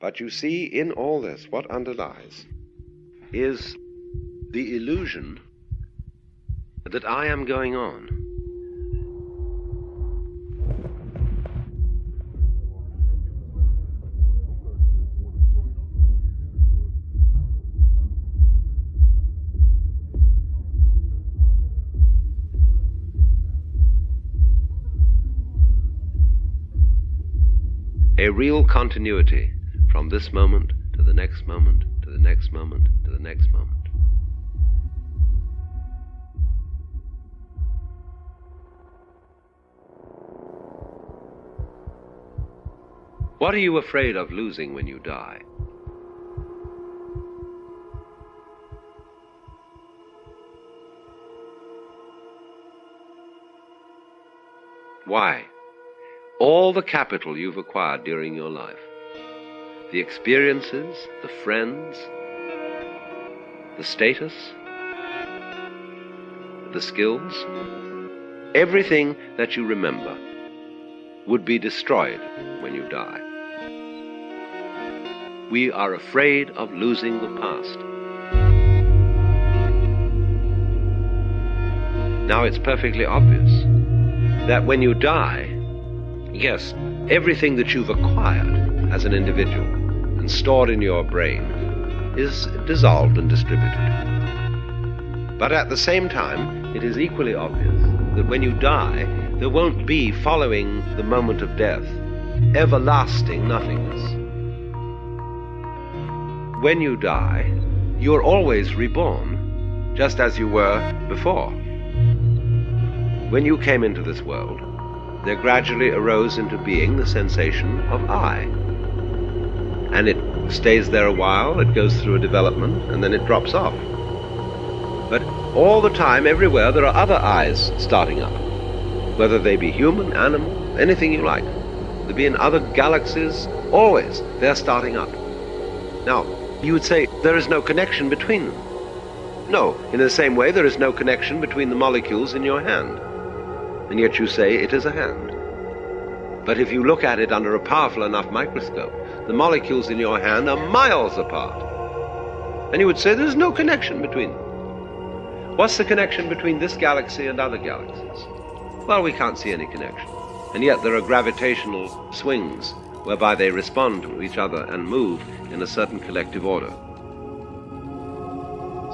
But you see, in all this, what underlies is the illusion that I am going on. A real continuity from this moment to the next moment to the next moment to the next moment. What are you afraid of losing when you die? Why? All the capital you've acquired during your life, the experiences, the friends, the status, the skills, everything that you remember would be destroyed when you die. We are afraid of losing the past. Now it's perfectly obvious that when you die, yes, everything that you've acquired as an individual and stored in your brain is dissolved and distributed. But at the same time, it is equally obvious that when you die, there won't be, following the moment of death, everlasting nothingness. When you die, you're always reborn, just as you were before. When you came into this world, there gradually arose into being the sensation of I. And it stays there a while, it goes through a development, and then it drops off. But all the time, everywhere, there are other eyes starting up, whether they be human, animal, anything you like. They be in other galaxies, always, they're starting up. Now, you would say there is no connection between them. No, in the same way there is no connection between the molecules in your hand. And yet you say it is a hand. But if you look at it under a powerful enough microscope, the molecules in your hand are miles apart. And you would say there's no connection between them. What's the connection between this galaxy and other galaxies? Well, we can't see any connection. And yet there are gravitational swings whereby they respond to each other and move in a certain collective order.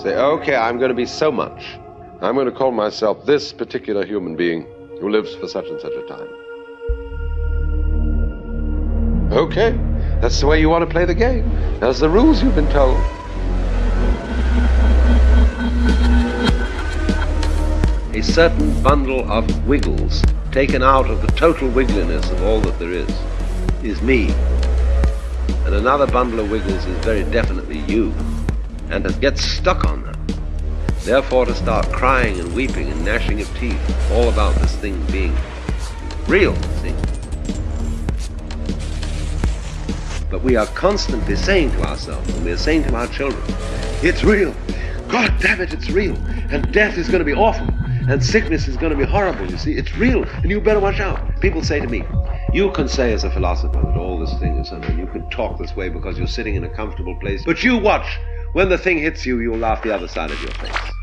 Say, okay, I'm going to be so much. I'm going to call myself this particular human being who lives for such and such a time. Okay, that's the way you want to play the game. That's the rules you've been told. A certain bundle of wiggles taken out of the total wiggliness of all that there is is me. And another bundle of wiggles is very definitely you. And it gets stuck on that. Therefore to start crying and weeping and gnashing of teeth all about this thing being real, see? But we are constantly saying to ourselves, and we are saying to our children, it's real. God damn it, it's real. And death is going to be awful. And sickness is going to be horrible, you see. It's real, and you better watch out. People say to me, you can say as a philosopher that all this thing is, mean, you can talk this way because you're sitting in a comfortable place. But you watch. When the thing hits you, you'll laugh the other side of your face.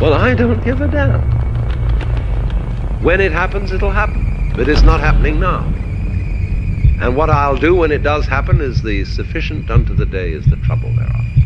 Well, I don't give a damn. When it happens, it'll happen. But it's not happening now. And what I'll do when it does happen is the sufficient unto the day is the trouble thereof.